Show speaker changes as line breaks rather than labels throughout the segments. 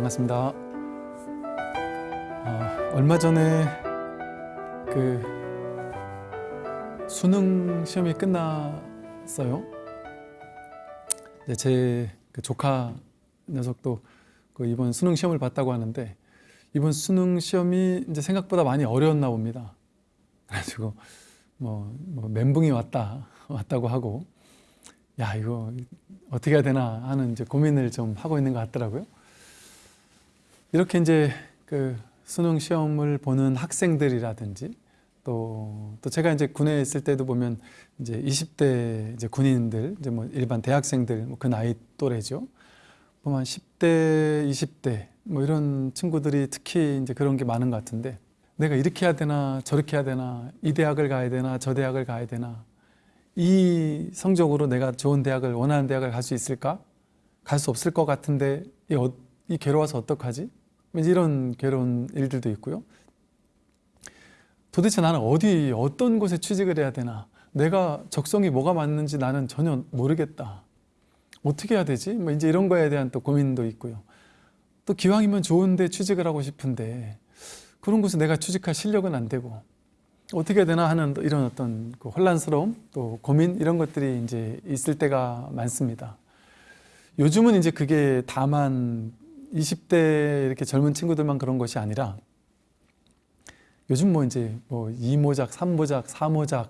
반갑습니다. 아, 얼마 전에 그 수능 시험이 끝났어요. 이제 제그 조카 녀석도 그 이번 수능 시험을 봤다고 하는데 이번 수능 시험이 이제 생각보다 많이 어려웠나 봅니다. 그래가지고 뭐, 뭐 멘붕이 왔다 왔다고 하고 야 이거 어떻게 해야 되나 하는 이제 고민을 좀 하고 있는 것 같더라고요. 이렇게 이제 그 수능 시험을 보는 학생들이라든지 또, 또 제가 이제 군에 있을 때도 보면 이제 20대 이제 군인들 이제 뭐 일반 대학생들 뭐 그 나이 또래죠. 보면 10대, 20대 뭐 이런 친구들이 특히 이제 그런 게 많은 것 같은데 내가 이렇게 해야 되나 저렇게 해야 되나 이 대학을 가야 되나 저 대학을 가야 되나 이 성적으로 내가 좋은 대학을 원하는 대학을 갈 수 있을까? 갈 수 없을 것 같은데 이, 어, 이 괴로워서 어떡하지? 이런 괴로운 일들도 있고요. 도대체 나는 어디 어떤 곳에 취직을 해야 되나? 내가 적성이 뭐가 맞는지 나는 전혀 모르겠다. 어떻게 해야 되지? 뭐 이제 이런 거에 대한 또 고민도 있고요. 또 기왕이면 좋은데 취직을 하고 싶은데 그런 곳에 내가 취직할 실력은 안 되고 어떻게 해야 되나 하는 이런 어떤 그 혼란스러움 또 고민 이런 것들이 이제 있을 때가 많습니다. 요즘은 이제 그게 다만 20대 이렇게 젊은 친구들만 그런 것이 아니라 요즘 뭐 이제 뭐 2모작, 3모작, 4모작,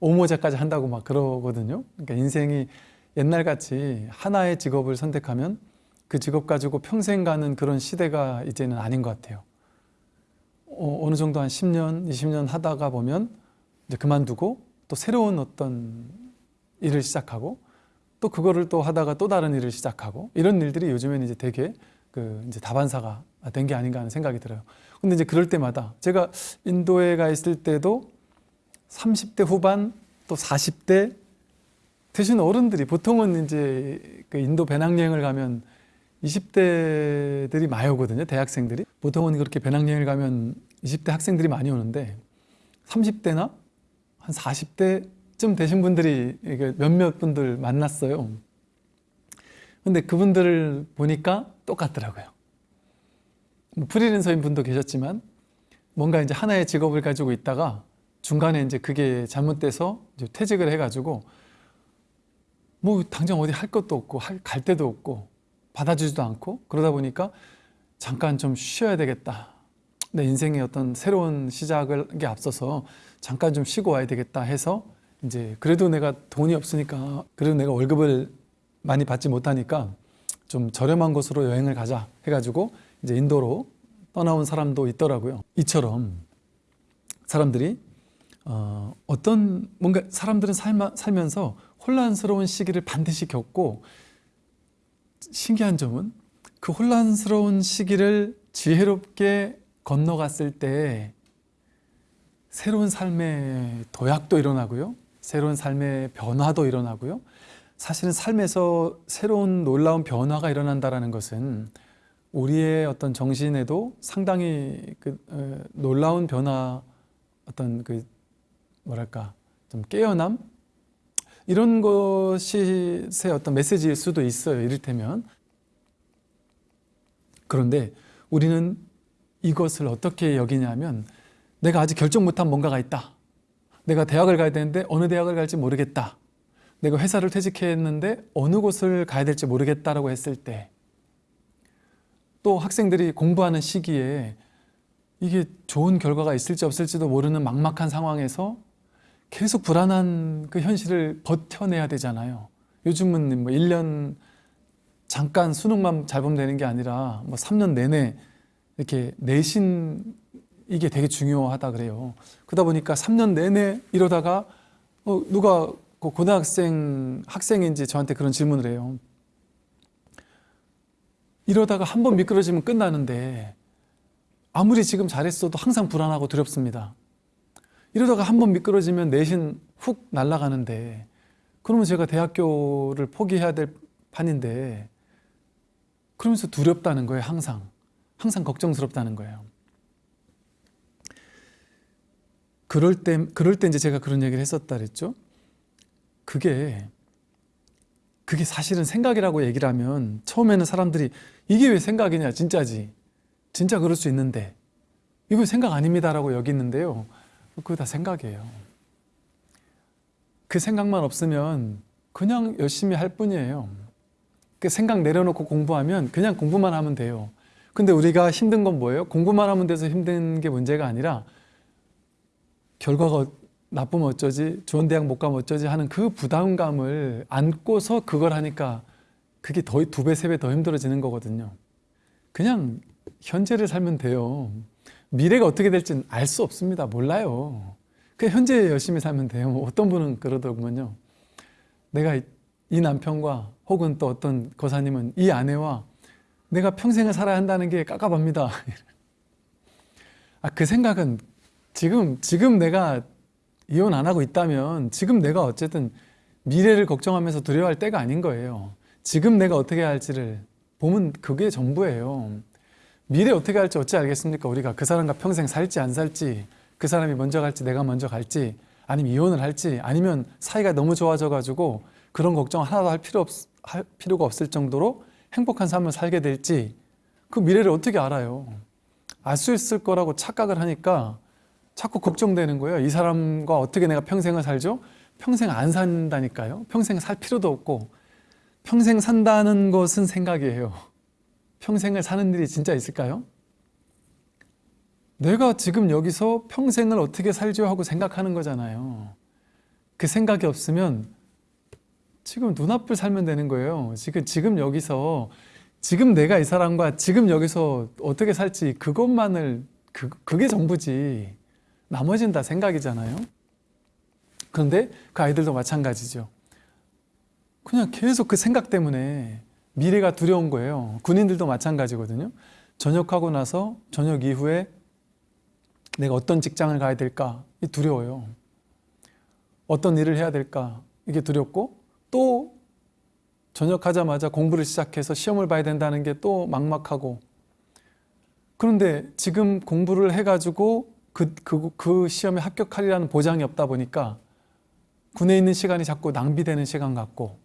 5모작까지 한다고 막 그러거든요. 그러니까 인생이 옛날같이 하나의 직업을 선택하면 그 직업 가지고 평생 가는 그런 시대가 이제는 아닌 것 같아요. 어, 느 정도 한 10년, 20년 하다가 보면 이제 그만두고 또 새로운 어떤 일을 시작하고 또 그거를 또 하다가 또 다른 일을 시작하고 이런 일들이 요즘에는 이제 되게 그 이제 다반사가 된 게 아닌가 하는 생각이 들어요. 근데 이제 그럴 때마다 제가 인도에 가 있을 때도 30대 후반 또 40대 되신 어른들이 보통은 이제 그 인도 배낭여행을 가면 20대들이 많이 오거든요. 대학생들이. 보통은 그렇게 배낭여행을 가면 20대 학생들이 많이 오는데 30대나 한 40대 쯤 되신 분들이 몇몇 분들 만났어요. 근데 그분들을 보니까 똑같더라고요. 뭐 프리랜서인 분도 계셨지만 뭔가 이제 하나의 직업을 가지고 있다가 중간에 이제 그게 잘못돼서 이제 퇴직을 해가지고 뭐 당장 어디 할 것도 없고 할, 갈 데도 없고 받아주지도 않고 그러다 보니까 잠깐 좀 쉬어야 되겠다. 내 인생의 어떤 새로운 시작을 게 앞서서 잠깐 좀 쉬고 와야 되겠다 해서 이제 그래도 내가 돈이 없으니까 그래도 내가 월급을 많이 받지 못하니까 좀 저렴한 곳으로 여행을 가자 해가지고 이제 인도로 떠나온 사람도 있더라고요. 이처럼 사람들이 어, 어떤 뭔가 사람들은 살마, 살면서 혼란스러운 시기를 반드시 겪고 신기한 점은 그 혼란스러운 시기를 지혜롭게 건너갔을 때 새로운 삶의 도약도 일어나고요. 새로운 삶의 변화도 일어나고요. 사실은 삶에서 새로운 놀라운 변화가 일어난다는 것은 우리의 어떤 정신에도 상당히 그, 어, 놀라운 변화 어떤 그 뭐랄까 좀 깨어남 이런 것이 새 어떤 메시지일 수도 있어요. 이를테면 그런데 우리는 이것을 어떻게 여기냐면 내가 아직 결정 못한 뭔가가 있다. 내가 대학을 가야 되는데 어느 대학을 갈지 모르겠다. 내가 회사를 퇴직했는데 어느 곳을 가야 될지 모르겠다라고 했을 때 또 학생들이 공부하는 시기에 이게 좋은 결과가 있을지 없을지도 모르는 막막한 상황에서 계속 불안한 그 현실을 버텨내야 되잖아요. 요즘은 뭐 1년 잠깐 수능만 잘 보면 되는 게 아니라 뭐 3년 내내 이렇게 내신 이게 되게 중요하다 그래요. 그러다 보니까 3년 내내 이러다가 어, 누가 그 고등학생 학생인지 저한테 그런 질문을 해요. 이러다가 한 번 미끄러지면 끝나는데 아무리 지금 잘했어도 항상 불안하고 두렵습니다. 이러다가 한 번 미끄러지면 내신 훅 날아가는데 그러면 제가 대학교를 포기해야 될 판인데 그러면서 두렵다는 거예요 항상 항상 걱정스럽다는 거예요 그럴 때 그럴 때 이제 제가 그런 얘기를 했었다 그랬죠? 그게 그게 사실은 생각이라고 얘기를 하면 처음에는 사람들이 이게 왜 생각이냐 진짜지? 진짜 그럴 수 있는데. 이거 생각 아닙니다라고 여기는데요. 그거 다 생각이에요. 그 생각만 없으면 그냥 열심히 할 뿐이에요. 그 생각 내려놓고 공부하면 그냥 공부만 하면 돼요. 근데 우리가 힘든 건 뭐예요? 공부만 하면 돼서 힘든 게 문제가 아니라 결과가 나쁘면 어쩌지? 좋은 대학 못 가면 어쩌지? 하는 그 부담감을 안고서 그걸 하니까 그게 더 두 배 세 배 더 힘들어지는 거거든요. 그냥 현재를 살면 돼요. 미래가 어떻게 될지는 알 수 없습니다. 몰라요. 그냥 현재 열심히 살면 돼요. 뭐 어떤 분은 그러더군요. 내가 이- 이 남편과 혹은 또 어떤 거사님은 이 아내와 내가 평생을 살아야 한다는 게 깝깝합니다. 아, 그 생각은 지금 지금 내가 이혼 안 하고 있다면 지금 내가 어쨌든 미래를 걱정하면서 두려워할 때가 아닌 거예요. 지금 내가 어떻게 할지를 보면 그게 전부예요. 미래 어떻게 할지 어찌 알겠습니까? 우리가 그 사람과 평생 살지 안 살지 그 사람이 먼저 갈지 내가 먼저 갈지 아니면 이혼을 할지 아니면 사이가 너무 좋아져 가지고 그런 걱정 하나도 할 필요 없, 할 필요가 없을 정도로 행복한 삶을 살게 될지 그 미래를 어떻게 알아요? 알 수 있을 거라고 착각을 하니까 자꾸 걱정되는 거예요. 이 사람과 어떻게 내가 평생을 살죠? 평생 안 산다니까요. 평생 살 필요도 없고 평생 산다는 것은 생각이에요. 평생을 사는 일이 진짜 있을까요? 내가 지금 여기서 평생을 어떻게 살죠 하고 생각하는 거잖아요. 그 생각이 없으면 지금 눈앞을 살면 되는 거예요. 지금 지금 여기서 지금 내가 이 사람과 지금 여기서 어떻게 살지 그것만을 그, 그게 전부지. 나머지는 다 생각이잖아요. 그런데 그 아이들도 마찬가지죠. 그냥 계속 그 생각 때문에 미래가 두려운 거예요. 군인들도 마찬가지거든요. 전역하고 나서 전역 이후에 내가 어떤 직장을 가야 될까? 이 두려워요. 어떤 일을 해야 될까? 이게 두렵고 또 전역하자마자 공부를 시작해서 시험을 봐야 된다는 게 또 막막하고 그런데 지금 공부를 해가지고 그, 그, 그 시험에 합격하리라는 보장이 없다 보니까 군에 있는 시간이 자꾸 낭비되는 시간 같고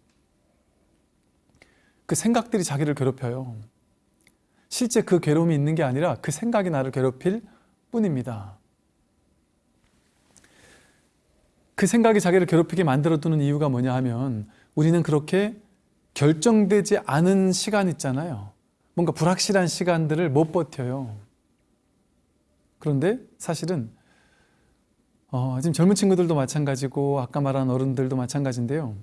그 생각들이 자기를 괴롭혀요. 실제 그 괴로움이 있는 게 아니라 그 생각이 나를 괴롭힐 뿐입니다. 그 생각이 자기를 괴롭히게 만들어두는 이유가 뭐냐 하면 우리는 그렇게 결정되지 않은 시간 있잖아요. 뭔가 불확실한 시간들을 못 버텨요. 그런데 사실은 어, 지금 젊은 친구들도 마찬가지고 아까 말한 어른들도 마찬가지인데요.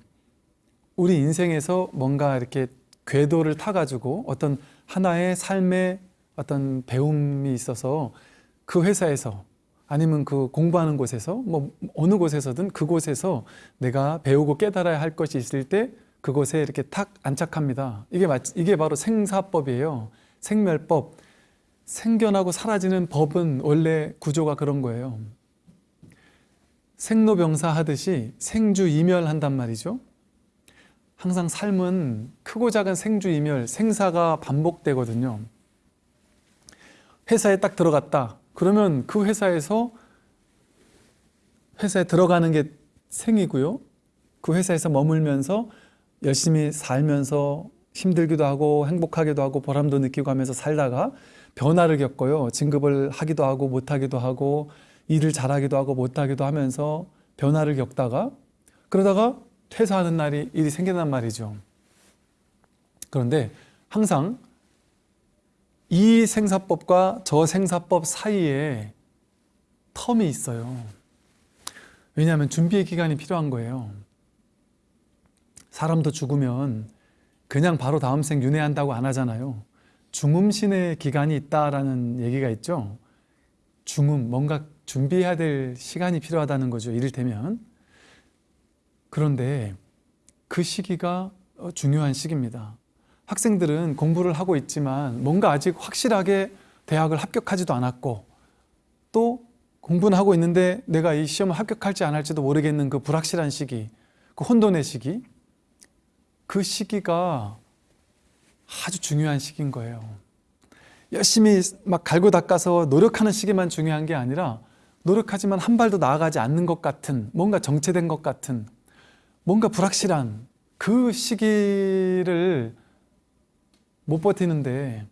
우리 인생에서 뭔가 이렇게 궤도를 타가지고 어떤 하나의 삶의 어떤 배움이 있어서 그 회사에서 아니면 그 공부하는 곳에서 뭐 어느 곳에서든 그곳에서 내가 배우고 깨달아야 할 것이 있을 때 그곳에 이렇게 탁 안착합니다. 이게 마, 이게 바로 생사법이에요. 생멸법. 생겨나고 사라지는 법은 원래 구조가 그런 거예요. 생로병사 하듯이 생주이멸한단 말이죠. 항상 삶은 크고 작은 생주이멸, 생사가 반복되거든요. 회사에 딱 들어갔다. 그러면 그 회사에서 회사에 들어가는 게 생이고요. 그 회사에서 머물면서 열심히 살면서 힘들기도 하고 행복하기도 하고 보람도 느끼고 하면서 살다가 변화를 겪어요. 진급을 하기도 하고 못하기도 하고 일을 잘하기도 하고 못하기도 하면서 변화를 겪다가 그러다가 퇴사하는 날이 일이 생겨난 말이죠. 그런데 항상 이 생사법과 저 생사법 사이에 텀이 있어요. 왜냐하면 준비의 기간이 필요한 거예요. 사람도 죽으면 그냥 바로 다음 생 윤회한다고 안 하잖아요. 중음신의 기간이 있다라는 얘기가 있죠. 중음, 뭔가 준비해야 될 시간이 필요하다는 거죠. 이를테면. 그런데 그 시기가 어, 중요한 시기입니다. 학생들은 공부를 하고 있지만 뭔가 아직 확실하게 대학을 합격하지도 않았고 또 공부는 하고 있는데 내가 이 시험을 합격할지 안 할지도 모르겠는 그 불확실한 시기, 그 혼돈의 시기, 그 시기가 아주 중요한 시기인 거예요. 열심히 막 갈고 닦아서 노력하는 시기만 중요한 게 아니라 노력하지만 한 발도 나아가지 않는 것 같은 뭔가 정체된 것 같은 뭔가 불확실한 그 시기를 못 버티는데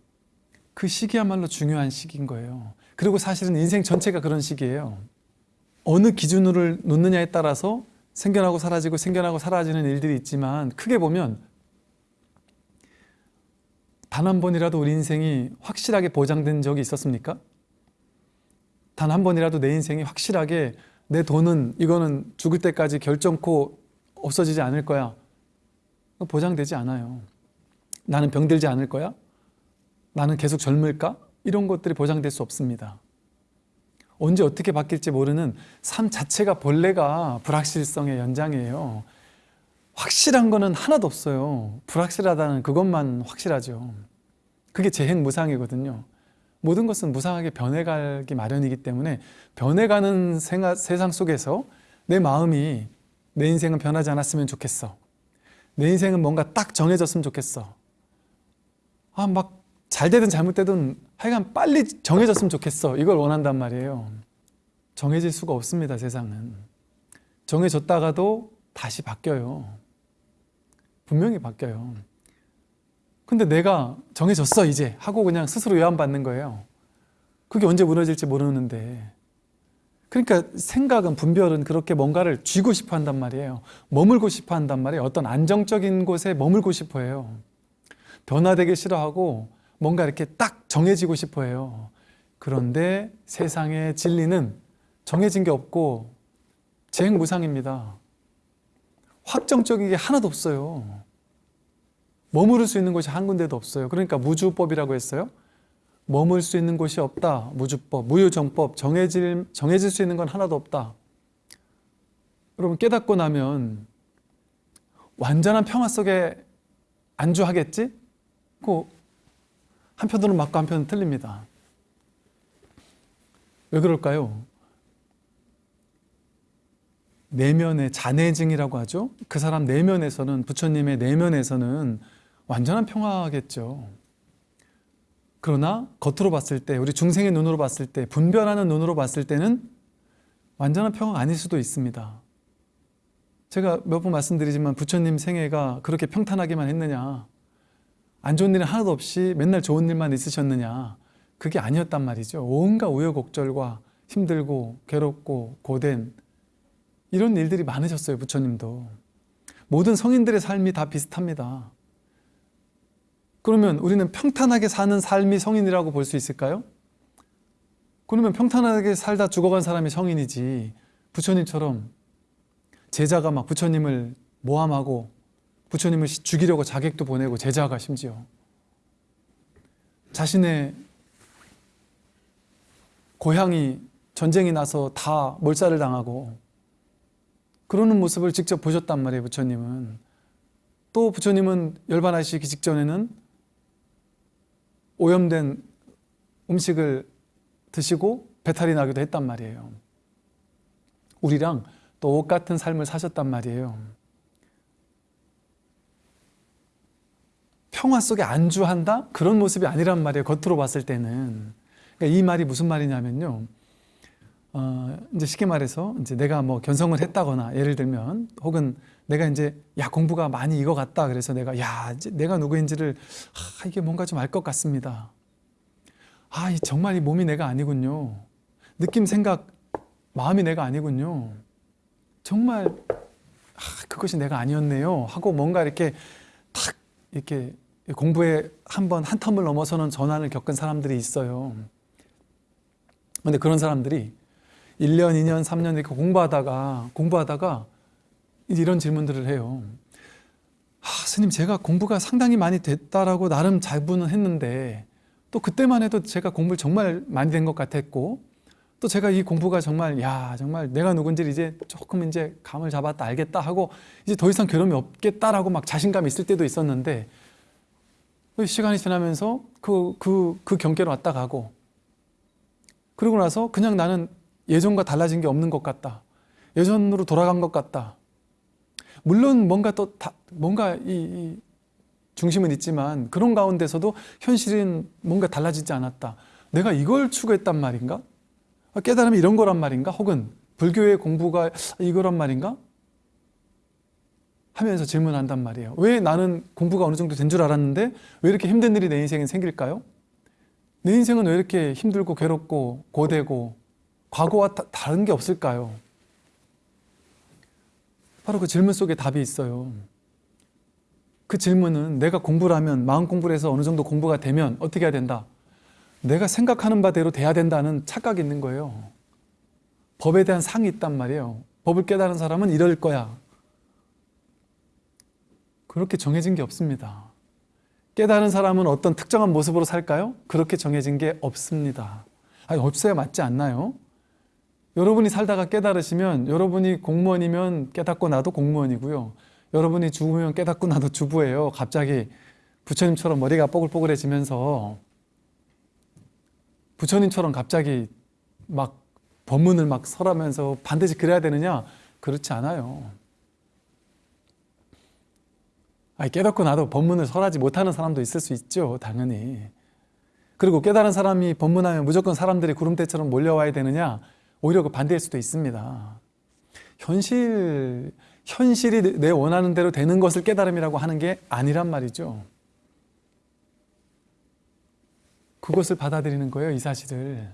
그 시기야말로 중요한 시기인 거예요. 그리고 사실은 인생 전체가 그런 시기예요. 어느 기준으로 놓느냐에 따라서 생겨나고 사라지고 생겨나고 사라지는 일들이 있지만 크게 보면 단 한 번이라도 우리 인생이 확실하게 보장된 적이 있었습니까? 단 한 번이라도 내 인생이 확실하게 내 돈은 이거는 죽을 때까지 결정코 없어지지 않을 거야. 보장되지 않아요. 나는 병들지 않을 거야? 나는 계속 젊을까? 이런 것들이 보장될 수 없습니다. 언제 어떻게 바뀔지 모르는 삶 자체가 본래가 불확실성의 연장이에요. 확실한 거는 하나도 없어요. 불확실하다는 그것만 확실하죠. 그게 재행무상이거든요. 모든 것은 무상하게 변해가기 마련이기 때문에 변해가는 생활, 세상 속에서 내 마음이 내 인생은 변하지 않았으면 좋겠어. 내 인생은 뭔가 딱 정해졌으면 좋겠어. 아, 막 잘 되든 잘못되든 하여간 빨리 정해졌으면 좋겠어. 이걸 원한단 말이에요. 정해질 수가 없습니다, 세상은. 정해졌다가도 다시 바뀌어요. 분명히 바뀌어요. 근데 내가 정해졌어, 이제. 하고 그냥 스스로 요한받는 거예요. 그게 언제 무너질지 모르는데. 그러니까 생각은, 분별은 그렇게 뭔가를 쥐고 싶어 한단 말이에요. 머물고 싶어 한단 말이에요. 어떤 안정적인 곳에 머물고 싶어 해요. 변화되기 싫어하고 뭔가 이렇게 딱 정해지고 싶어 해요. 그런데 세상의 진리는 정해진 게 없고 재행무상입니다. 확정적인 게 하나도 없어요. 머무를 수 있는 곳이 한 군데도 없어요. 그러니까 무주법이라고 했어요. 머물 수 있는 곳이 없다. 무주법, 무유정법, 정해질, 정해질 수 있는 건 하나도 없다. 여러분 깨닫고 나면 완전한 평화 속에 안주하겠지? 그 한편으로는 맞고 한편은 틀립니다. 왜 그럴까요? 내면의 자내증이라고 하죠. 그 사람 내면에서는 부처님의 내면에서는 완전한 평화겠죠. 그러나 겉으로 봤을 때 우리 중생의 눈으로 봤을 때 분별하는 눈으로 봤을 때는 완전한 평화가 아닐 수도 있습니다. 제가 몇 번 말씀드리지만 부처님 생애가 그렇게 평탄하기만 했느냐 안 좋은 일은 하나도 없이 맨날 좋은 일만 있으셨느냐 그게 아니었단 말이죠 온갖 우여곡절과 힘들고 괴롭고 고된 이런 일들이 많으셨어요 부처님도. 모든 성인들의 삶이 다 비슷합니다. 그러면 우리는 평탄하게 사는 삶이 성인이라고 볼 수 있을까요? 그러면 평탄하게 살다 죽어간 사람이 성인이지 부처님처럼 제자가 막 부처님을 모함하고 부처님을 죽이려고 자객도 보내고 제자가 심지어. 자신의 고향이 전쟁이 나서 다 몰살을 당하고 그러는 모습을 직접 보셨단 말이에요 부처님은 또 부처님은 열반하시기 직전에는 오염된 음식을 드시고 배탈이 나기도 했단 말이에요 우리랑 또옷 같은 삶을 사셨단 말이에요 평화 속에 안주한다? 그런 모습이 아니란 말이에요. 겉으로 봤을 때는. 그러니까 이 말이 무슨 말이냐면요. 어, 이제 쉽게 말해서 이제 내가 뭐 견성을 했다거나 예를 들면 혹은 내가 이제 야 공부가 많이 이거 같다 그래서 내가 야 이제 내가 누구인지를 아, 이게 뭔가 좀 알 것 같습니다. 아 정말 이 몸이 내가 아니군요. 느낌 생각 마음이 내가 아니군요. 정말 아, 그것이 내가 아니었네요. 하고 뭔가 이렇게 탁 이렇게 공부에 한 번 한 텀을 넘어서는 전환을 겪은 사람들이 있어요. 근데 그런 사람들이 1년, 2년, 3년 이렇게 공부하다가 공부하다가 이런 질문들을 해요. 아, 스님 제가 공부가 상당히 많이 됐다라고 나름 자부는 했는데 또 그때만 해도 제가 공부를 정말 많이 된 것 같았고 또 제가 이 공부가 정말 야 정말 내가 누군지 이제 조금 이제 감을 잡았다 알겠다 하고 이제 더 이상 괴로움이 없겠다라고 막 자신감이 있을 때도 있었는데 그 시간이 지나면서 그, 그, 그 경계로 왔다 가고 그러고 나서 그냥 나는 예전과 달라진 게 없는 것 같다. 예전으로 돌아간 것 같다. 물론 뭔가 또 다, 뭔가 이, 이 중심은 있지만 그런 가운데서도 현실은 뭔가 달라지지 않았다. 내가 이걸 추구했단 말인가? 깨달음이 이런 거란 말인가? 혹은 불교의 공부가 이거란 말인가? 하면서 질문한단 말이에요. 왜 나는 공부가 어느 정도 된 줄 알았는데 왜 이렇게 힘든 일이 내 인생에 생길까요? 내 인생은 왜 이렇게 힘들고 괴롭고 고되고 과거와 다, 다른 게 없을까요? 바로 그 질문 속에 답이 있어요. 그 질문은 내가 공부를 하면 마음 공부를 해서 어느 정도 공부가 되면 어떻게 해야 된다? 내가 생각하는 바대로 돼야 된다는 착각이 있는 거예요. 법에 대한 상이 있단 말이에요. 법을 깨달은 사람은 이럴 거야. 그렇게 정해진 게 없습니다. 깨달은 사람은 어떤 특정한 모습으로 살까요? 그렇게 정해진 게 없습니다. 아니, 없어야 맞지 않나요? 여러분이 살다가 깨달으시면 여러분이 공무원이면 깨닫고 나도 공무원이고요. 여러분이 죽으면 깨닫고 나도 주부예요. 갑자기 부처님처럼 머리가 뽀글뽀글해지면서 부처님처럼 갑자기 막 법문을 막 설하면서 반드시 그래야 되느냐? 그렇지 않아요. 아니, 깨닫고 나도 법문을 설하지 못하는 사람도 있을 수 있죠. 당연히. 그리고 깨달은 사람이 법문하면 무조건 사람들이 구름대처럼 몰려와야 되느냐? 오히려 그 반대일 수도 있습니다. 현실, 현실이 내 원하는 대로 되는 것을 깨달음이라고 하는 게 아니란 말이죠. 그것을 받아들이는 거예요, 이 사실을.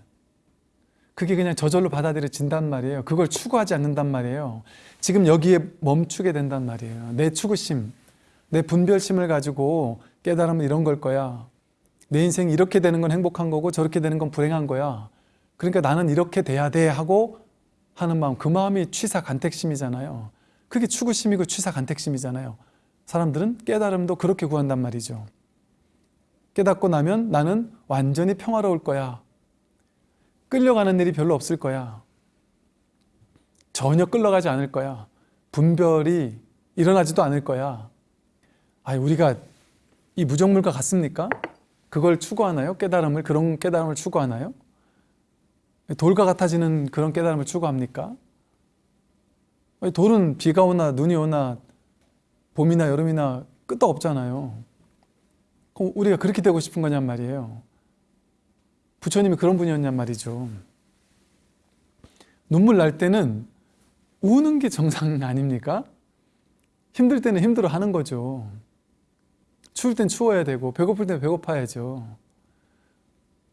그게 그냥 저절로 받아들여진단 말이에요. 그걸 추구하지 않는단 말이에요. 지금 여기에 멈추게 된단 말이에요. 내 추구심, 내 분별심을 가지고 깨달으면 이런 걸 거야. 내 인생이 이렇게 되는 건 행복한 거고 저렇게 되는 건 불행한 거야. 그러니까 나는 이렇게 돼야 돼 하고 하는 마음, 그 마음이 취사 간택심이잖아요. 그게 추구심이고 취사 간택심이잖아요. 사람들은 깨달음도 그렇게 구한단 말이죠. 깨닫고 나면 나는 완전히 평화로울 거야. 끌려가는 일이 별로 없을 거야. 전혀 끌려가지 않을 거야. 분별이 일어나지도 않을 거야. 아, 우리가 이 무정물과 같습니까? 그걸 추구하나요? 깨달음을 그런 깨달음을 추구하나요? 돌과 같아지는 그런 깨달음을 추구합니까? 돌은 비가 오나 눈이 오나 봄이나 여름이나 끝도 없잖아요. 그럼 우리가 그렇게 되고 싶은 거냔 말이에요. 부처님이 그런 분이었냔 말이죠. 눈물 날 때는 우는 게 정상 아닙니까? 힘들 때는 힘들어 하는 거죠. 추울 땐 추워야 되고 배고플 땐 배고파야죠.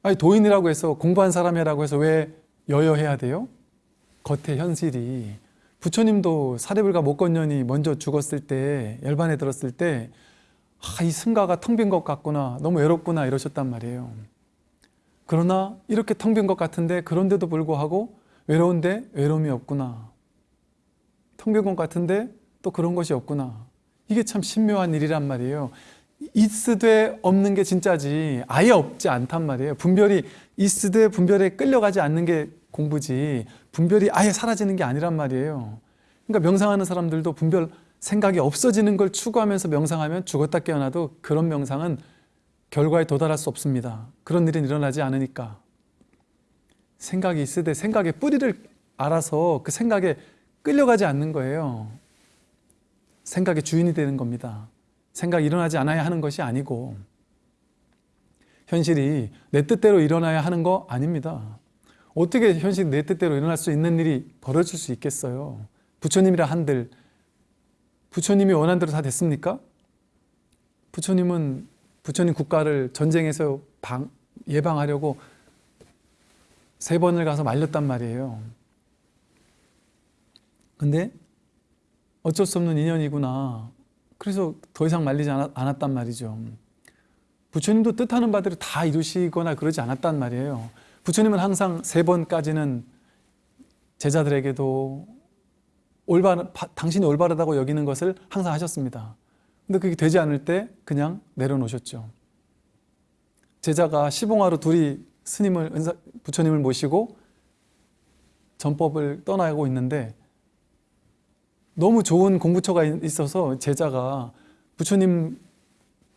아니 도인이라고 해서 공부한 사람이라고 해서 왜 여여해야 돼요? 겉의 현실이. 부처님도 사대불가 목건년이 먼저 죽었을 때 열반에 들었을 때 아, 이 승가가 텅 빈 것 같구나 너무 외롭구나 이러셨단 말이에요. 그러나 이렇게 텅 빈 것 같은데 그런데도 불구하고 외로운데 외로움이 없구나. 텅 빈 것 같은데 또 그런 것이 없구나. 이게 참 신묘한 일이란 말이에요 있으되 없는 게 진짜지 아예 없지 않단 말이에요. 분별이 있으되 분별에 끌려가지 않는 게 공부지 분별이 아예 사라지는 게 아니란 말이에요. 그러니까 명상하는 사람들도 분별 생각이 없어지는 걸 추구하면서 명상하면 죽었다 깨어나도 그런 명상은 결과에 도달할 수 없습니다. 그런 일은 일어나지 않으니까. 생각이 있으되 생각의 뿌리를 알아서 그 생각에 끌려가지 않는 거예요. 생각의 주인이 되는 겁니다 생각이 일어나지 않아야 하는 것이 아니고 현실이 내 뜻대로 일어나야 하는 거 아닙니다. 어떻게 현실이 내 뜻대로 일어날 수 있는 일이 벌어질 수 있겠어요? 부처님이라 한들 부처님이 원한 대로 다 됐습니까? 부처님은 부처님 국가를 전쟁에서 방, 예방하려고 세 번을 가서 말렸단 말이에요. 근데 어쩔 수 없는 인연이구나. 그래서 더 이상 말리지 않았, 단 말이죠. 부처님도 뜻하는 바대로 다 이루시거나 그러지 않았단 말이에요. 부처님은 항상 세 번까지는 제자들에게도 올바른, 당신이 올바르다고 여기는 것을 항상 하셨습니다. 근데 그게 되지 않을 때 그냥 내려놓으셨죠. 제자가 시봉하러 둘이 스님을, 부처님을 모시고 전법을 떠나고 있는데 너무 좋은 공부처가 있어서 제자가 부처님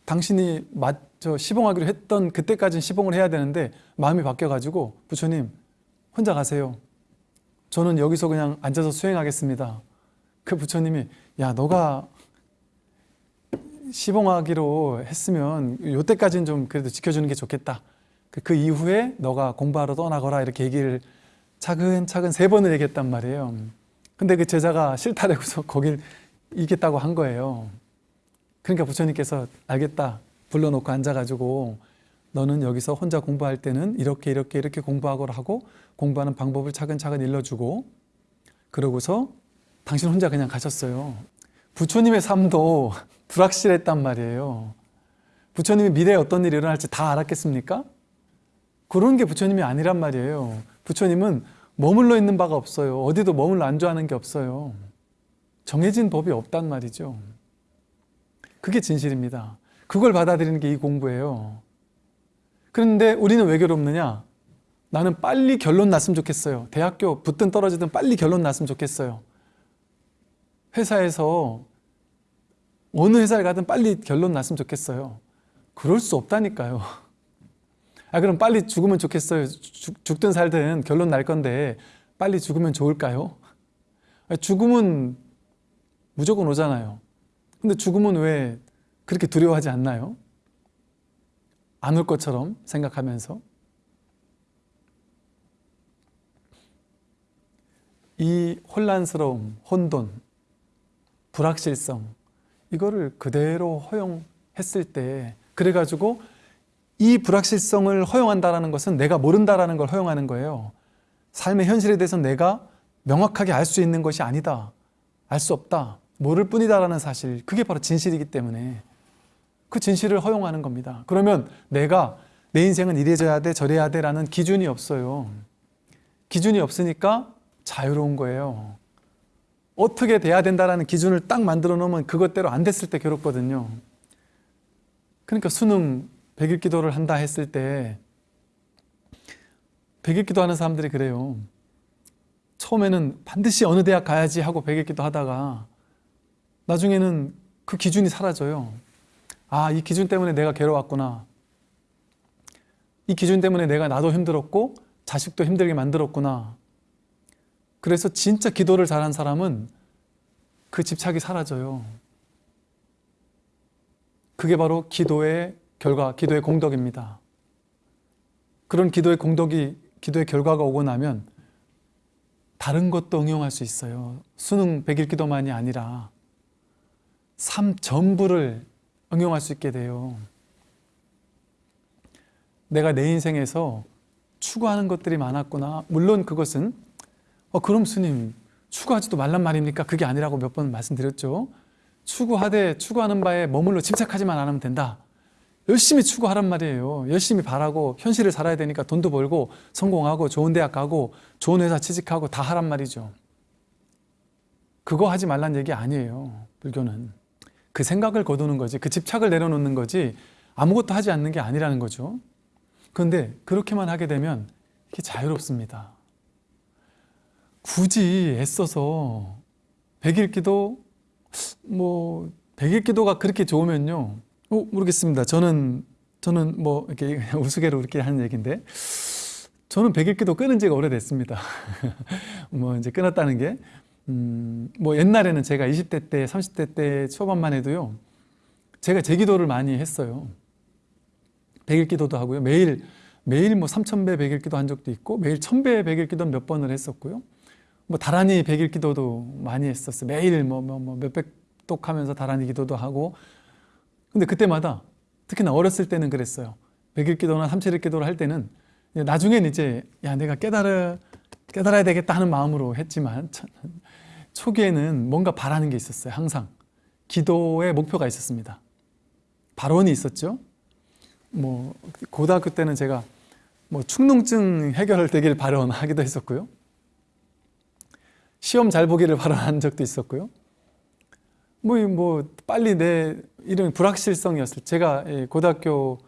당신이 맞저 시봉하기로 했던 그때까지는 시봉을 해야 되는데 마음이 바뀌어가지고 부처님 혼자 가세요. 저는 여기서 그냥 앉아서 수행하겠습니다. 그 부처님이 야 너가 시봉하기로 했으면 요때까지는 좀 그래도 지켜주는 게 좋겠다. 그, 그 이후에 너가 공부하러 떠나거라 이렇게 얘기를 차근차근 세 번을 얘기했단 말이에요. 근데 그 제자가 싫다라고서 거길 이겠다고 한 거예요. 그러니까 부처님께서 알겠다 불러놓고 앉아가지고 너는 여기서 혼자 공부할 때는 이렇게 이렇게 이렇게 공부하고라 하고 공부하는 방법을 차근차근 일러주고 그러고서 당신 혼자 그냥 가셨어요. 부처님의 삶도 불확실했단 말이에요. 부처님이 미래에 어떤 일이 일어날지 다 알았겠습니까? 그런 게 부처님이 아니란 말이에요. 부처님은 머물러 있는 바가 없어요. 어디도 머물러 안주하는 게 없어요. 정해진 법이 없단 말이죠. 그게 진실입니다. 그걸 받아들이는 게 이 공부예요. 그런데 우리는 왜 괴롭느냐? 나는 빨리 결론 났으면 좋겠어요. 대학교 붙든 떨어지든 빨리 결론 났으면 좋겠어요. 회사에서 어느 회사를 가든 빨리 결론 났으면 좋겠어요. 그럴 수 없다니까요. 아 그럼 빨리 죽으면 좋겠어요. 죽, 죽든 살든 결론 날 건데 빨리 죽으면 좋을까요? 아, 죽음은 무조건 오잖아요. 근데 죽음은 왜 그렇게 두려워하지 않나요? 안 올 것처럼 생각하면서 이 혼란스러움, 혼돈, 불확실성 이거를 그대로 허용했을 때 그래가지고 이 불확실성을 허용한다는 것은 내가 모른다라는 걸 허용하는 거예요. 삶의 현실에 대해서 내가 명확하게 알 수 있는 것이 아니다. 알 수 없다. 모를 뿐이다라는 사실. 그게 바로 진실이기 때문에 그 진실을 허용하는 겁니다. 그러면 내가 내 인생은 이래져야 돼, 저래야 돼 라는 기준이 없어요. 기준이 없으니까 자유로운 거예요. 어떻게 돼야 된다라는 기준을 딱 만들어 놓으면 그것대로 안 됐을 때 괴롭거든요. 그러니까 수능 100일 기도를 한다 했을 때 100일 기도하는 사람들이 그래요. 처음에는 반드시 어느 대학 가야지 하고 100일 기도 하다가 나중에는 그 기준이 사라져요. 아, 이 기준 때문에 내가 괴로웠구나. 이 기준 때문에 내가 나도 힘들었고 자식도 힘들게 만들었구나. 그래서 진짜 기도를 잘한 사람은 그 집착이 사라져요. 그게 바로 기도의 결과, 기도의 공덕입니다. 그런 기도의 공덕이, 기도의 결과가 오고 나면 다른 것도 응용할 수 있어요. 수능 100일 기도만이 아니라 삶 전부를 응용할 수 있게 돼요. 내가 내 인생에서 추구하는 것들이 많았구나. 물론 그것은 어, 그럼 스님 추구하지도 말란 말입니까? 그게 아니라고 몇 번 말씀드렸죠. 추구하되 추구하는 바에 머물러 집착하지만 않으면 된다. 열심히 추구하란 말이에요. 열심히 바라고 현실을 살아야 되니까 돈도 벌고 성공하고 좋은 대학 가고 좋은 회사 취직하고 다 하란 말이죠. 그거 하지 말란 얘기 아니에요. 불교는. 그 생각을 거두는 거지 그 집착을 내려놓는 거지 아무것도 하지 않는 게 아니라는 거죠. 그런데 그렇게만 하게 되면 이게 자유롭습니다. 굳이 애써서 백일기도 뭐 백일기도가 그렇게 좋으면요. 어, 모르겠습니다. 저는 저는 뭐 이렇게 우스개로 이렇게 하는 얘기인데 저는 백일기도 끊은 지가 오래됐습니다. 뭐 이제 끊었다는 게 음, 뭐 옛날에는 제가 20대 때, 30대 때 초반만 해도요. 제가 제 기도를 많이 했어요. 백일 기도도 하고요. 매일 매일 뭐 3,000배 백일 기도 한 적도 있고 매일 1,000배 백일 기도 몇 번을 했었고요. 뭐 다란히 백일 기도도 많이 했었어요. 매일 뭐, 뭐, 뭐 몇백 독 하면서 다란히 기도도 하고 근데 그때마다 특히나 어렸을 때는 그랬어요. 백일 기도나 삼칠일 기도를 할 때는 나중엔 이제 야 내가 깨달아 깨달아야 되겠다 하는 마음으로 했지만 초기에는 뭔가 바라는 게 있었어요. 항상 기도의 목표가 있었습니다. 발언이 있었죠. 뭐 고등학교 때는 제가 뭐 축농증 해결되길 발언하기도 했었고요. 시험 잘 보기를 발언한 적도 있었고요. 뭐, 뭐 빨리 내 이런 불확실성이었을 제가 고등학교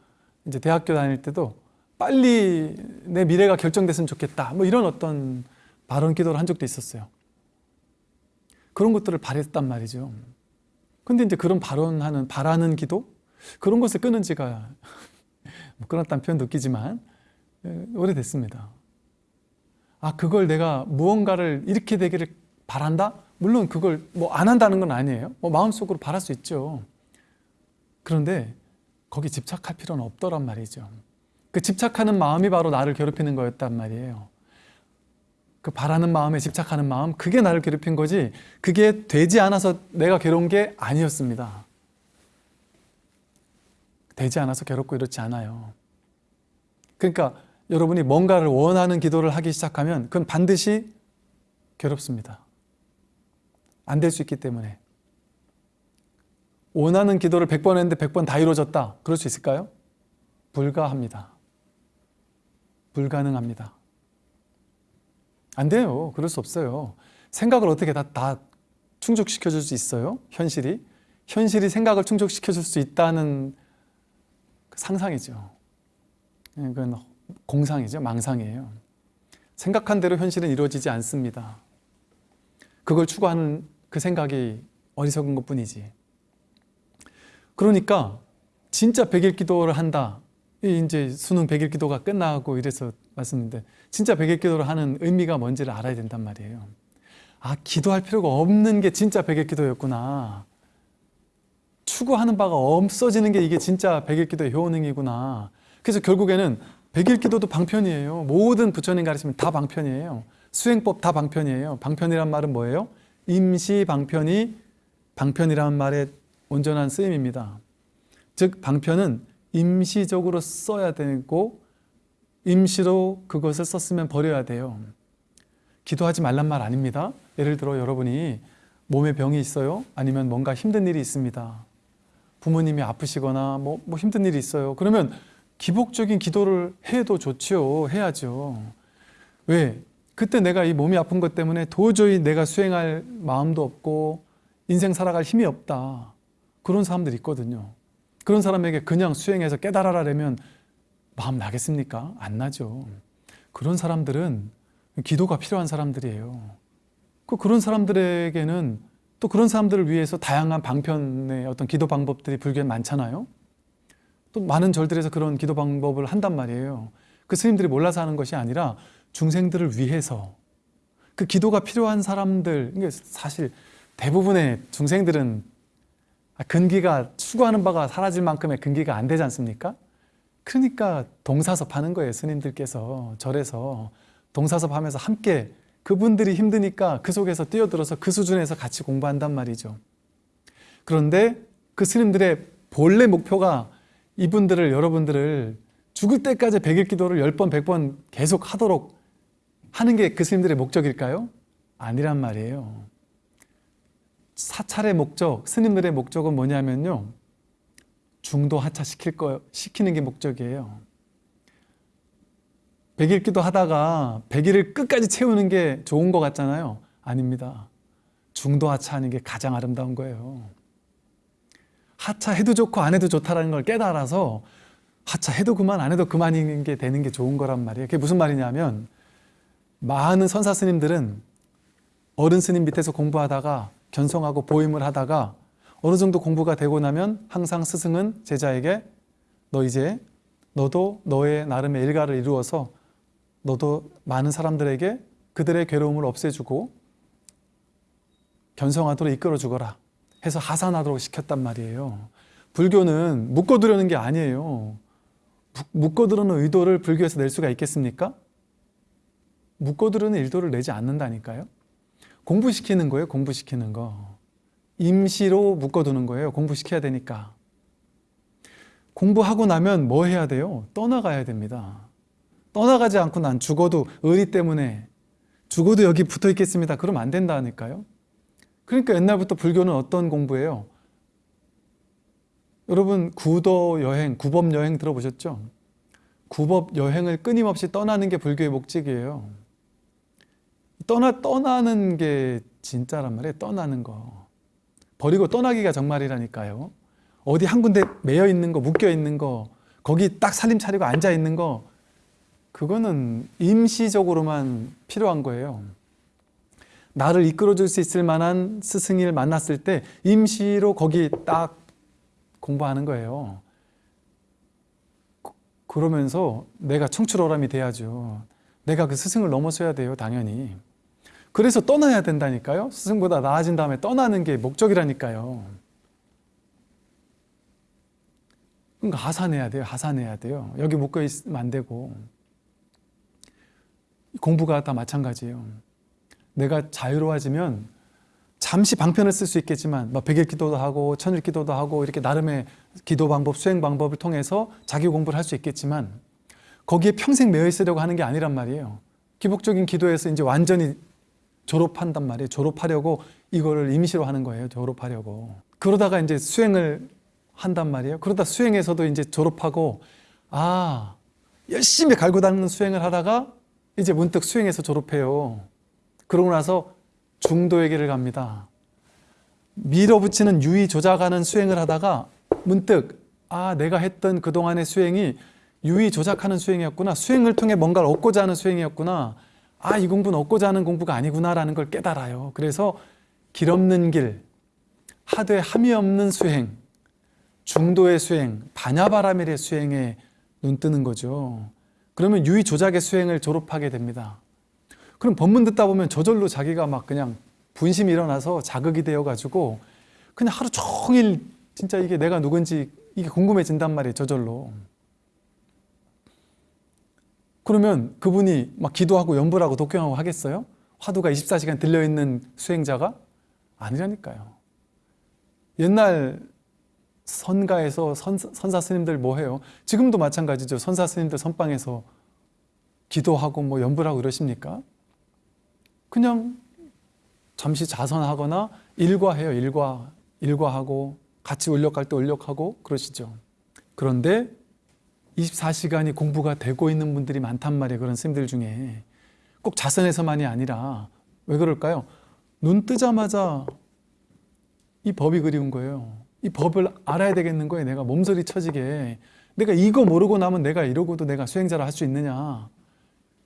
이제 대학교 다닐 때도 빨리 내 미래가 결정됐으면 좋겠다. 뭐 이런 어떤 발언 기도를 한 적도 있었어요. 그런 것들을 바랬단 말이죠. 근데 이제 그런 발언하는, 바라는 기도? 그런 것을 끊은 지가, 뭐 끊었다는 표현도 웃기지만, 예, 오래됐습니다. 아, 그걸 내가 무언가를 이렇게 되기를 바란다? 물론 그걸 뭐 안 한다는 건 아니에요. 뭐 마음속으로 바랄 수 있죠. 그런데 거기 집착할 필요는 없더란 말이죠. 그 집착하는 마음이 바로 나를 괴롭히는 거였단 말이에요. 그 바라는 마음에 집착하는 마음 그게 나를 괴롭힌 거지 그게 되지 않아서 내가 괴로운 게 아니었습니다. 되지 않아서 괴롭고 이렇지 않아요. 그러니까 여러분이 뭔가를 원하는 기도를 하기 시작하면 그건 반드시 괴롭습니다. 안 될 수 있기 때문에. 원하는 기도를 100번 했는데 100번 다 이루어졌다. 그럴 수 있을까요? 불가합니다. 불가능합니다. 안 돼요. 그럴 수 없어요. 생각을 어떻게 다, 다 충족시켜 줄 수 있어요? 현실이? 현실이 생각을 충족시켜 줄 수 있다는 그 상상이죠. 그건 공상이죠. 망상이에요. 생각한 대로 현실은 이루어지지 않습니다. 그걸 추구하는 그 생각이 어리석은 것 뿐이지. 그러니까 진짜 백일 기도를 한다. 이 이제 수능 백일 기도가 끝나고 이래서 말씀인데 진짜 백일 기도를 하는 의미가 뭔지를 알아야 된단 말이에요. 아, 기도할 필요가 없는 게 진짜 백일 기도였구나. 추구하는 바가 없어지는 게 이게 진짜 백일 기도의 효능이구나. 그래서 결국에는 백일 기도도 방편이에요. 모든 부처님 가르치면 다 방편이에요. 수행법 다 방편이에요. 방편이란 말은 뭐예요? 임시 방편이 방편이라는 말의 온전한 쓰임입니다. 즉 방편은 임시적으로 써야 되고 임시로 그것을 썼으면 버려야 돼요. 기도하지 말란 말 아닙니다. 예를 들어 여러분이 몸에 병이 있어요. 아니면 뭔가 힘든 일이 있습니다. 부모님이 아프시거나 뭐, 뭐 힘든 일이 있어요. 그러면 기복적인 기도를 해도 좋지요. 해야죠. 왜? 그때 내가 이 몸이 아픈 것 때문에 도저히 내가 수행할 마음도 없고 인생 살아갈 힘이 없다. 그런 사람들 있거든요. 그런 사람에게 그냥 수행해서 깨달아라라면 마음 나겠습니까? 안 나죠. 그런 사람들은 기도가 필요한 사람들이에요. 그 그런 사람들에게는 또 그런 사람들을 위해서 다양한 방편의 어떤 기도 방법들이 불교에 많잖아요. 또 많은 절들에서 그런 기도 방법을 한단 말이에요. 그 스님들이 몰라서 하는 것이 아니라 중생들을 위해서 그 기도가 필요한 사람들, 사실 대부분의 중생들은 근기가 추구하는 바가 사라질 만큼의 근기가 안 되지 않습니까? 그러니까 동사섭 하는 거예요. 스님들께서 절에서 동사섭 하면서 함께 그분들이 힘드니까 그 속에서 뛰어들어서 그 수준에서 같이 공부한단 말이죠. 그런데 그 스님들의 본래 목표가 이분들을 여러분들을 죽을 때까지 백일 기도를 열 번, 백번 계속 하도록 하는 게 그 스님들의 목적일까요? 아니란 말이에요. 사찰의 목적, 스님들의 목적은 뭐냐면요. 중도 하차 시킬 거, 시키는 게 목적이에요. 백일 기도 하다가 백일을 끝까지 채우는 게 좋은 것 같잖아요. 아닙니다. 중도 하차하는 게 가장 아름다운 거예요. 하차해도 좋고 안 해도 좋다는 걸 깨달아서 하차해도 그만 안 해도 그만인 게 되는 게 좋은 거란 말이에요. 그게 무슨 말이냐면 많은 선사 스님들은 어른 스님 밑에서 공부하다가 견성하고 보임을 하다가 어느 정도 공부가 되고 나면 항상 스승은 제자에게 너 이제 너도 너의 나름의 일가를 이루어서 너도 많은 사람들에게 그들의 괴로움을 없애주고 견성하도록 이끌어 주거라 해서 하산하도록 시켰단 말이에요. 불교는 묶어두려는 게 아니에요. 묶어두려는 의도를 불교에서 낼 수가 있겠습니까? 묶어두려는 의도를 내지 않는다니까요. 공부시키는 거예요. 공부시키는 거. 임시로 묶어두는 거예요. 공부시켜야 되니까. 공부하고 나면 뭐 해야 돼요? 떠나가야 됩니다. 떠나가지 않고 난 죽어도 의리 때문에 죽어도 여기 붙어 있겠습니다. 그러면 안 된다니까요. 그러니까 옛날부터 불교는 어떤 공부예요? 여러분 구도 여행, 구법 여행 들어보셨죠? 구법 여행을 끊임없이 떠나는 게 불교의 목적이에요. 떠나 떠나는 게 진짜란 말이에요. 떠나는 거. 버리고 떠나기가 정말이라니까요. 어디 한 군데 매여 있는 거, 묶여 있는 거, 거기 딱 살림 차리고 앉아 있는 거, 그거는 임시적으로만 필요한 거예요. 나를 이끌어 줄 수 있을 만한 스승을 만났을 때 임시로 거기 딱 공부하는 거예요. 그러면서 내가 청출어람이 돼야죠. 내가 그 스승을 넘어서야 돼요, 당연히. 그래서 떠나야 된다니까요. 스승보다 나아진 다음에 떠나는 게 목적이라니까요. 그러니까 하산해야 돼요. 하산해야 돼요. 여기 묶여 있으면 안 되고. 공부가 다 마찬가지예요. 내가 자유로워지면 잠시 방편을 쓸 수 있겠지만 뭐 백일 기도도 하고 천일 기도도 하고 이렇게 나름의 기도 방법, 수행 방법을 통해서 자기 공부를 할 수 있겠지만 거기에 평생 매여 있으려고 하는 게 아니란 말이에요. 기복적인 기도에서 이제 완전히 졸업한단 말이에요. 졸업하려고 이거를 임시로 하는 거예요. 졸업하려고. 그러다가 이제 수행을 한단 말이에요. 그러다 수행에서도 이제 졸업하고 아 열심히 갈고 닦는 수행을 하다가 이제 문득 수행에서 졸업해요. 그러고 나서 중도의 길을 갑니다. 밀어붙이는 유의 조작하는 수행을 하다가 문득 아 내가 했던 그동안의 수행이 유의 조작하는 수행이었구나 수행을 통해 뭔가를 얻고자 하는 수행이었구나 아 이 공부는 얻고자 하는 공부가 아니구나라는 걸 깨달아요. 그래서 길 없는 길 하되 함이 없는 수행 중도의 수행 반야바라밀의 수행에 눈 뜨는 거죠. 그러면 유의 조작의 수행을 졸업하게 됩니다. 그럼 법문 듣다 보면 저절로 자기가 막 그냥 분심이 일어나서 자극이 되어 가지고 그냥 하루 종일 진짜 이게 내가 누군지 이게 궁금해진단 말이에요 저절로 그러면 그분이 막 기도하고 연불하고 독경하고 하겠어요? 화두가 24시간 들려있는 수행자가? 아니라니까요 옛날 선가에서 선, 선사 스님들 뭐 해요? 지금도 마찬가지죠 선사 스님들 선방에서 기도하고 뭐 연불하고 이러십니까? 그냥 잠시 자선하거나 일과해요. 일과. 일과하고 같이 울력할 때 울력하고 그러시죠. 그런데 24시간이 공부가 되고 있는 분들이 많단 말이에요. 그런 스님들 중에. 꼭 자선에서만이 아니라 왜 그럴까요? 눈 뜨자마자 이 법이 그리운 거예요. 이 법을 알아야 되겠는 거예요. 내가 몸서리 쳐지게. 내가 이거 모르고 나면 내가 이러고도 내가 수행자를 할 수 있느냐.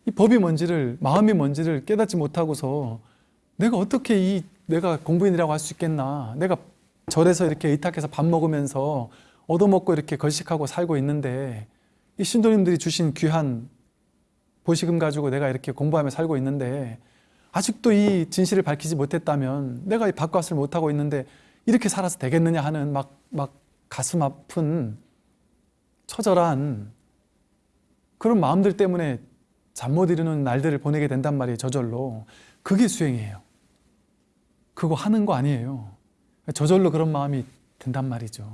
이 법이 뭔지를 마음이 뭔지를 깨닫지 못하고서 내가 어떻게 이 내가 공부인이라고 할 수 있겠나 내가 절에서 이렇게 의탁해서 밥 먹으면서 얻어먹고 이렇게 걸식하고 살고 있는데 이 신도님들이 주신 귀한 보시금 가지고 내가 이렇게 공부하며 살고 있는데 아직도 이 진실을 밝히지 못했다면 내가 이 밥값을 못하고 있는데 이렇게 살아서 되겠느냐 하는 막, 막 가슴 아픈 처절한 그런 마음들 때문에 잠 못 이루는 날들을 보내게 된단 말이에요 저절로 그게 수행이에요 그거 하는 거 아니에요. 저절로 그런 마음이 든단 말이죠.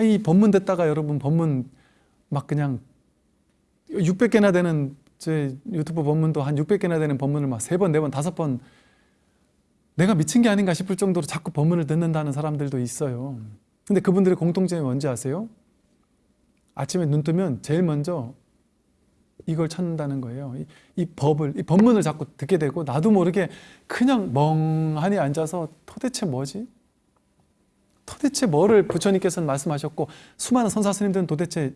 이 법문 듣다가 여러분 법문 막 그냥 600개나 되는 제 유튜브 법문도 한 600개나 되는 법문을 막 세 번, 네 번, 다섯 번 내가 미친 게 아닌가 싶을 정도로 자꾸 법문을 듣는다는 사람들도 있어요. 근데 그분들의 공통점이 뭔지 아세요? 아침에 눈 뜨면 제일 먼저 이걸 찾는다는 거예요. 이, 이, 법을, 이 법문을 자꾸 듣게 되고 나도 모르게 그냥 멍하니 앉아서 도대체 뭐지? 도대체 뭐를 부처님께서는 말씀하셨고 수많은 선사 스님들은 도대체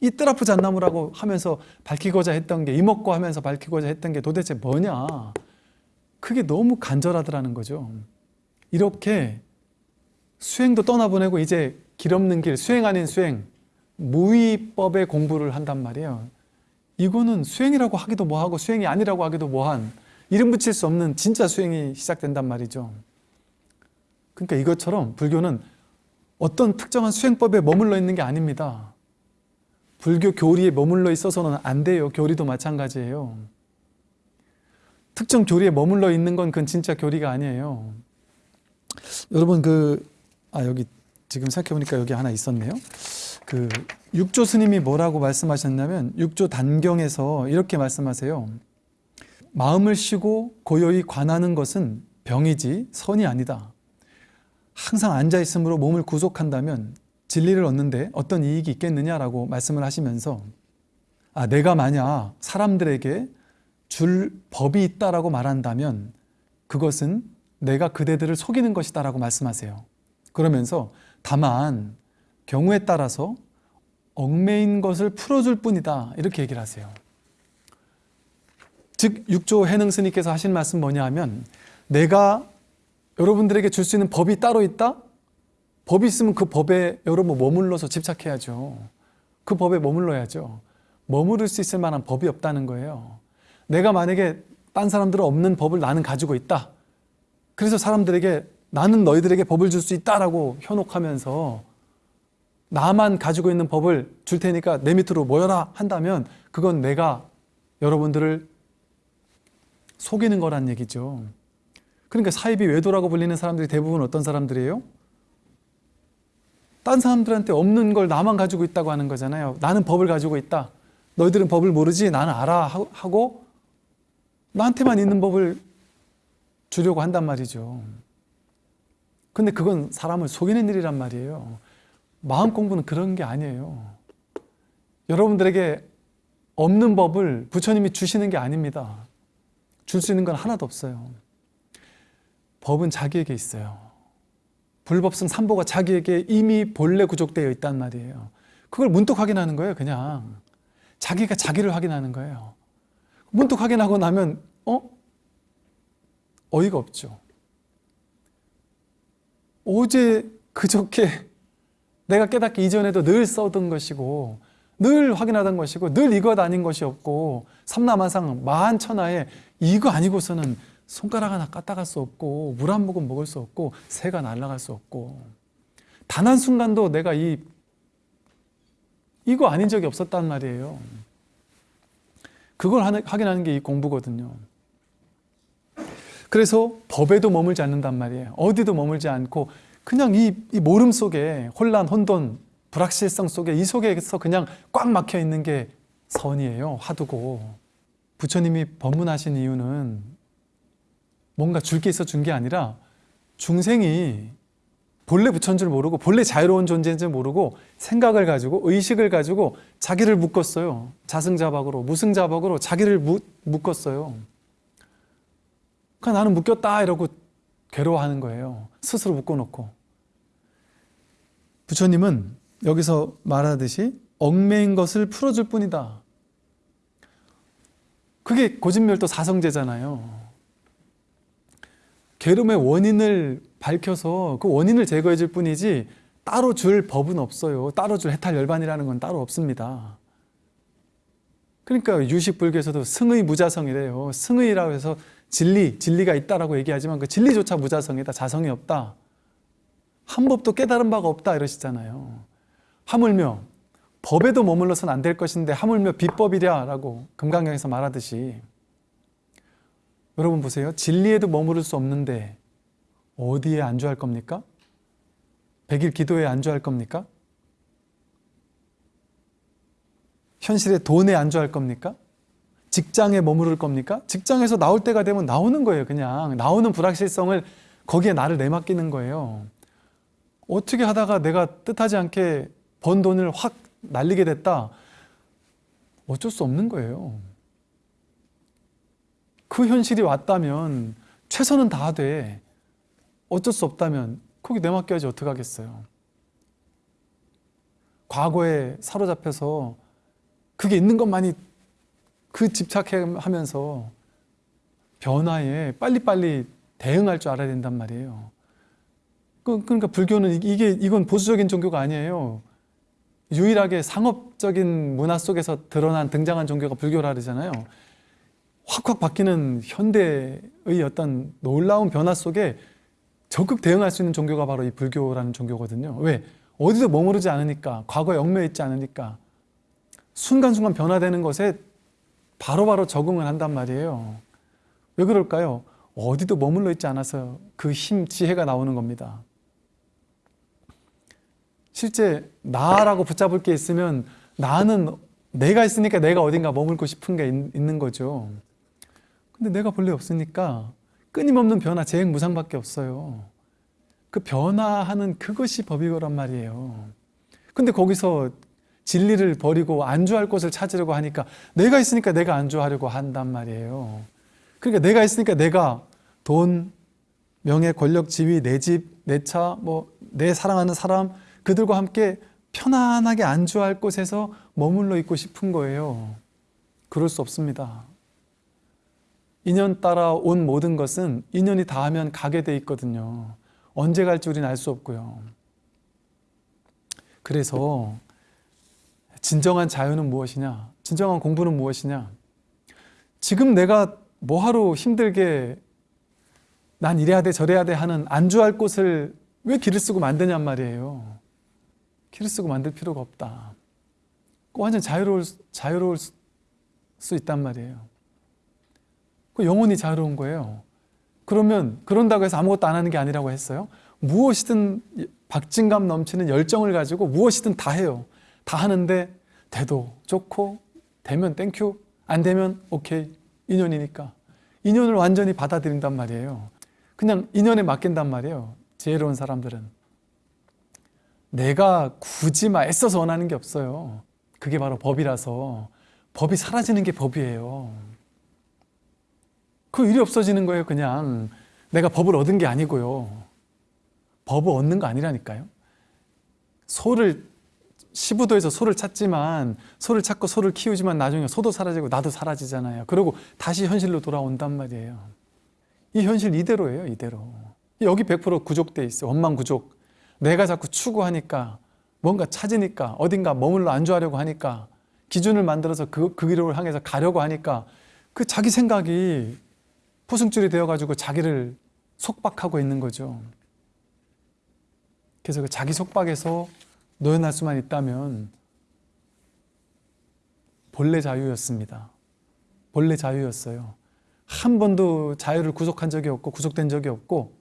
이 뜰아프 잣나무라고 하면서 밝히고자 했던 게 이먹고 하면서 밝히고자 했던 게 도대체 뭐냐? 그게 너무 간절하더라는 거죠. 이렇게 수행도 떠나보내고 이제 길 없는 길, 수행 아닌 수행, 무위법의 공부를 한단 말이에요. 이거는 수행이라고 하기도 뭐하고 수행이 아니라고 하기도 뭐한 이름 붙일 수 없는 진짜 수행이 시작된단 말이죠. 그러니까 이것처럼 불교는 어떤 특정한 수행법에 머물러 있는 게 아닙니다. 불교 교리에 머물러 있어서는 안 돼요. 교리도 마찬가지예요. 특정 교리에 머물러 있는 건 그건 진짜 교리가 아니에요. 여러분 그 아 여기 지금 생각해보니까 여기 하나 있었네요. 그 육조 스님이 뭐라고 말씀하셨냐면 육조 단경에서 이렇게 말씀하세요. 마음을 쉬고 고요히 관하는 것은 병이지 선이 아니다. 항상 앉아 있으므로 몸을 구속한다면 진리를 얻는데 어떤 이익이 있겠느냐라고 말씀을 하시면서 아 내가 만약 사람들에게 줄 법이 있다라고 말한다면 그것은 내가 그대들을 속이는 것이다 라고 말씀하세요. 그러면서 다만 경우에 따라서 얽매인 것을 풀어줄 뿐이다 이렇게 얘기를 하세요 즉 육조 해능 스님께서 하신 말씀 뭐냐 하면 내가 여러분들에게 줄 수 있는 법이 따로 있다? 법이 있으면 그 법에 여러분 머물러서 집착해야죠 그 법에 머물러야죠 머무를 수 있을 만한 법이 없다는 거예요 내가 만약에 딴 사람들은 없는 법을 나는 가지고 있다 그래서 사람들에게 나는 너희들에게 법을 줄 수 있다라고 현혹하면서 나만 가지고 있는 법을 줄 테니까 내 밑으로 모여라 한다면 그건 내가 여러분들을 속이는 거란 얘기죠. 그러니까 사이비 외도라고 불리는 사람들이 대부분 어떤 사람들이에요? 딴 사람들한테 없는 걸 나만 가지고 있다고 하는 거잖아요. 나는 법을 가지고 있다. 너희들은 법을 모르지 나는 알아 하고 나한테만 있는 법을 주려고 한단 말이죠. 근데 그건 사람을 속이는 일이란 말이에요. 마음 공부는 그런 게 아니에요. 여러분들에게 없는 법을 부처님이 주시는 게 아닙니다. 줄 수 있는 건 하나도 없어요. 법은 자기에게 있어요. 불법성 삼보가 자기에게 이미 본래 구족되어 있단 말이에요. 그걸 문득 확인하는 거예요, 그냥. 자기가 자기를 확인하는 거예요. 문득 확인하고 나면, 어? 어이가 없죠. 어제 그저께 내가 깨닫기 이전에도 늘 써던 것이고 늘 확인하던 것이고 늘 이것 아닌 것이 없고 삼라만상 만천하에 이거 아니고서는 손가락 하나 까딱할 수 없고 물 한 모금 먹을 수 없고 새가 날아갈 수 없고 단 한 순간도 내가 이 이거 아닌 적이 없었단 말이에요. 그걸 하는- 확인하는 게 이 공부거든요. 그래서 법에도 머물지 않는단 말이에요. 어디도 머물지 않고 그냥 이, 이 모름 속에 혼란, 혼돈, 불확실성 속에 이 속에서 그냥 꽉 막혀 있는 게 선이에요. 화두고. 부처님이 법문하신 이유는 뭔가 줄 게 있어 준 게 아니라 중생이 본래 부처인 줄 모르고 본래 자유로운 존재인 줄 모르고 생각을 가지고 의식을 가지고 자기를 묶었어요. 자승자박으로 무승자박으로 자기를 묶- 묶었어요. 그러니까 나는 묶였다 이러고 괴로워하는 거예요. 스스로 묶어놓고. 부처님은 여기서 말하듯이 얽매인 것을 풀어줄 뿐이다. 그게 고진멸도 사성제잖아요. 괴로움의 원인을 밝혀서 그 원인을 제거해 줄 뿐이지 따로 줄 법은 없어요. 따로 줄 해탈 열반이라는 건 따로 없습니다. 그러니까 유식불교에서도 승의 무자성이래요. 승의라고 해서 진리, 진리가 있다라고 얘기하지만 그 진리조차 무자성이다. 자성이 없다. 한 법도 깨달은 바가 없다 이러시잖아요. 하물며 법에도 머물러서는 안될 것인데 하물며 비법이랴라고 금강경에서 말하듯이 여러분 보세요. 진리에도 머무를 수 없는데 어디에 안주할 겁니까? 백일 기도에 안주할 겁니까? 현실의 돈에 안주할 겁니까? 직장에 머무를 겁니까? 직장에서 나올 때가 되면 나오는 거예요, 그냥. 나오는 불확실성을 거기에 나를 내맡기는 거예요. 어떻게 하다가 내가 뜻하지 않게 번 돈을 확 날리게 됐다. 어쩔 수 없는 거예요. 그 현실이 왔다면 최선은 다하되 어쩔 수 없다면 거기 내맡겨야지 어떡하겠어요. 과거에 사로잡혀서 그게 있는 것만이 그 집착하면서 변화에 빨리빨리 대응할 줄 알아야 된단 말이에요. 그- 그러니까 불교는 이게 이건 보수적인 종교가 아니에요. 유일하게 상업적인 문화 속에서 드러난 등장한 종교가 불교라 그러잖아요. 확확 바뀌는 현대의 어떤 놀라운 변화 속에 적극 대응할 수 있는 종교가 바로 이 불교라는 종교거든요. 왜? 어디도 머무르지 않으니까, 과거에 얽매여 있지 않으니까, 순간순간 변화되는 것에 바로바로 적응을 한단 말이에요. 왜 그럴까요? 어디도 머물러 있지 않아서 그 힘, 지혜가 나오는 겁니다. 실제 나라고 붙잡을 게 있으면 나는 내가 있으니까 내가 어딘가 머물고 싶은 게 있- 있는 거죠. 근데 내가 본래 없으니까 끊임없는 변화, 재행 무상밖에 없어요. 그 변화하는 그것이 법이거란 말이에요. 근데 거기서 진리를 버리고 안주할 곳을 찾으려고 하니까 내가 있으니까 내가 안주하려고 한단 말이에요. 그러니까 내가 있으니까 내가 돈, 명예, 권력, 지위, 내 집, 내 차, 뭐 내 사랑하는 사람 그들과 함께 편안하게 안주할 곳에서 머물러 있고 싶은 거예요. 그럴 수 없습니다. 인연 따라 온 모든 것은 인연이 닿으면 가게 돼 있거든요. 언제 갈지 우리는 알 수 없고요. 그래서 진정한 자유는 무엇이냐? 진정한 공부는 무엇이냐? 지금 내가 뭐하러 힘들게 난 이래야 돼 저래야 돼 하는 안주할 곳을 왜 길을 쓰고 만드냔 말이에요. 길을 쓰고 만들 필요가 없다. 완전 자유로울, 자유로울 수- 수 있단 말이에요. 그 영혼이 자유로운 거예요. 그러면 그런다고 해서 아무것도 안 하는 게 아니라고 했어요. 무엇이든 박진감 넘치는 열정을 가지고 무엇이든 다 해요. 다 하는데 돼도 좋고 되면 thank you 안 되면 오케이 인연이니까 인연을 완전히 받아들인단 말이에요. 그냥 인연에 맡긴단 말이에요. 지혜로운 사람들은 내가 굳이 막 애써서 원하는 게 없어요. 그게 바로 법이라서 법이 사라지는 게 법이에요. 그 일이 없어지는 거예요. 그냥 내가 법을 얻은 게 아니고요. 법을 얻는 거 아니라니까요. 소를 시부도에서 소를 찾지만 소를 찾고 소를 키우지만 나중에 소도 사라지고 나도 사라지잖아요. 그리고 다시 현실로 돌아온단 말이에요. 이 현실 이대로예요, 이대로. 여기 100% 구족돼 있어. 원망 구족. 내가 자꾸 추구하니까 뭔가 찾으니까 어딘가 머물러 안주하려고 하니까 기준을 만들어서 그, 그 길을 향해서 가려고 하니까 그 자기 생각이 포승줄이 되어가지고 자기를 속박하고 있는 거죠. 그래서 그 자기 속박에서 노연할 수만 있다면 본래 자유였습니다. 본래 자유였어요. 한 번도 자유를 구속한 적이 없고 구속된 적이 없고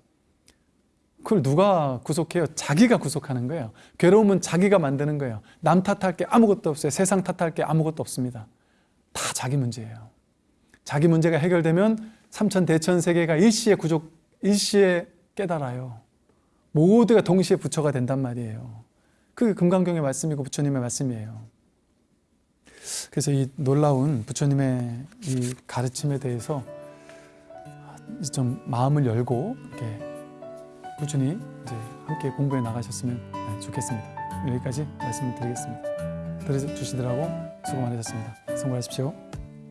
그걸 누가 구속해요? 자기가 구속하는 거예요. 괴로움은 자기가 만드는 거예요. 남 탓할 게 아무것도 없어요. 세상 탓할 게 아무것도 없습니다. 다 자기 문제예요. 자기 문제가 해결되면 삼천 대천 세계가 일시에 구족, 일시에 깨달아요. 모두가 동시에 부처가 된단 말이에요. 그게 금강경의 말씀이고 부처님의 말씀이에요. 그래서 이 놀라운 부처님의 이 가르침에 대해서 좀 마음을 열고 이렇게 꾸준히 이제 함께 공부해 나가셨으면 네, 좋겠습니다. 여기까지 말씀을 드리겠습니다. 들어주시더라고 수고 많으셨습니다. 수고하십시오.